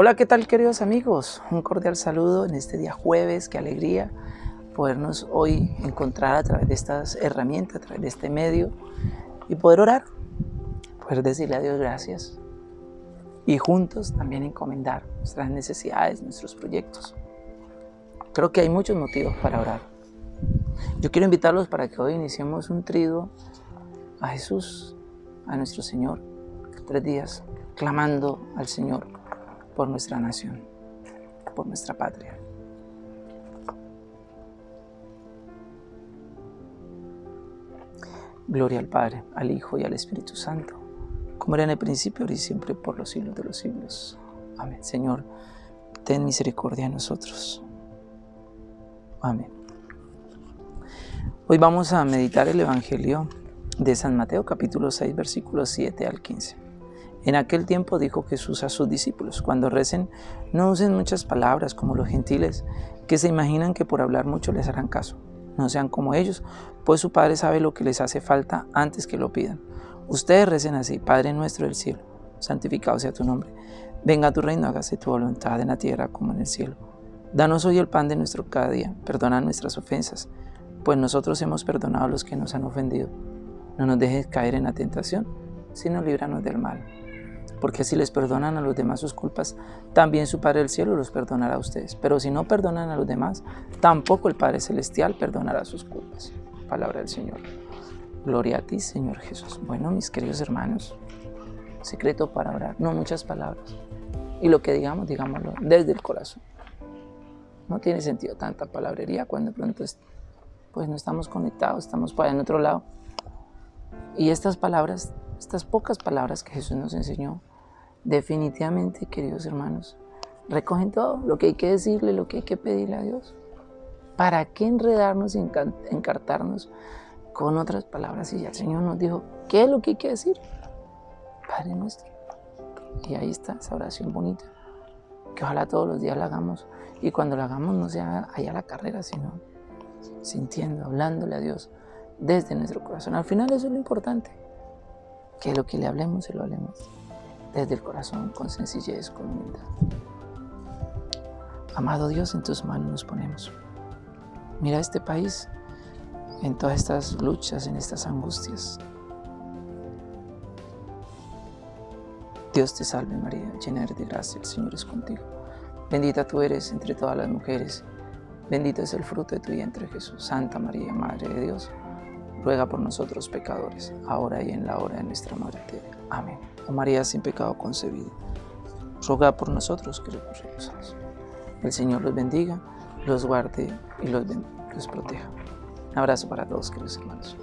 Hola, ¿qué tal queridos amigos? Un cordial saludo en este día jueves, qué alegría podernos hoy encontrar a través de estas herramientas, a través de este medio y poder orar, poder decirle a Dios gracias y juntos también encomendar nuestras necesidades, nuestros proyectos. Creo que hay muchos motivos para orar. Yo quiero invitarlos para que hoy iniciemos un trido a Jesús, a nuestro Señor, tres días, clamando al Señor por nuestra nación, por nuestra patria. Gloria al Padre, al Hijo y al Espíritu Santo, como era en el principio, ahora y siempre, por los siglos de los siglos. Amén. Señor, ten misericordia de nosotros. Amén. Hoy vamos a meditar el Evangelio de San Mateo, capítulo 6, versículos 7 al 15. En aquel tiempo dijo Jesús a sus discípulos, cuando recen, no usen muchas palabras como los gentiles, que se imaginan que por hablar mucho les harán caso. No sean como ellos, pues su Padre sabe lo que les hace falta antes que lo pidan. Ustedes recen así, Padre nuestro del cielo, santificado sea tu nombre. Venga tu reino, hágase tu voluntad en la tierra como en el cielo. Danos hoy el pan de nuestro cada día, perdona nuestras ofensas, pues nosotros hemos perdonado a los que nos han ofendido. No nos dejes caer en la tentación, sino líbranos del mal porque si les perdonan a los demás sus culpas, también su Padre del Cielo los perdonará a ustedes. Pero si no perdonan a los demás, tampoco el Padre Celestial perdonará sus culpas. Palabra del Señor. Gloria a ti, Señor Jesús. Bueno, mis queridos hermanos, secreto para orar, no muchas palabras. Y lo que digamos, digámoslo desde el corazón. No tiene sentido tanta palabrería cuando de pronto pues no estamos conectados, estamos para en otro lado. Y estas palabras, estas pocas palabras que Jesús nos enseñó, Definitivamente, queridos hermanos, recogen todo lo que hay que decirle, lo que hay que pedirle a Dios. ¿Para qué enredarnos y encartarnos con otras palabras? Ya el Señor nos dijo, ¿qué es lo que hay que decir? Padre nuestro. Y ahí está esa oración bonita, que ojalá todos los días la hagamos. Y cuando la hagamos no sea allá la carrera, sino sintiendo, hablándole a Dios desde nuestro corazón. Al final eso es lo importante, que lo que le hablemos se lo hablemos desde el corazón, con sencillez, con humildad. Amado Dios, en tus manos nos ponemos. Mira este país en todas estas luchas, en estas angustias. Dios te salve María, llena eres de gracia, el Señor es contigo. Bendita tú eres entre todas las mujeres, bendito es el fruto de tu vientre Jesús. Santa María, Madre de Dios, ruega por nosotros pecadores, ahora y en la hora de nuestra muerte. Amén. Oh María sin pecado concebida, ruega por nosotros que los El Señor los bendiga, los guarde y los, los proteja. Un abrazo para todos, queridos hermanos.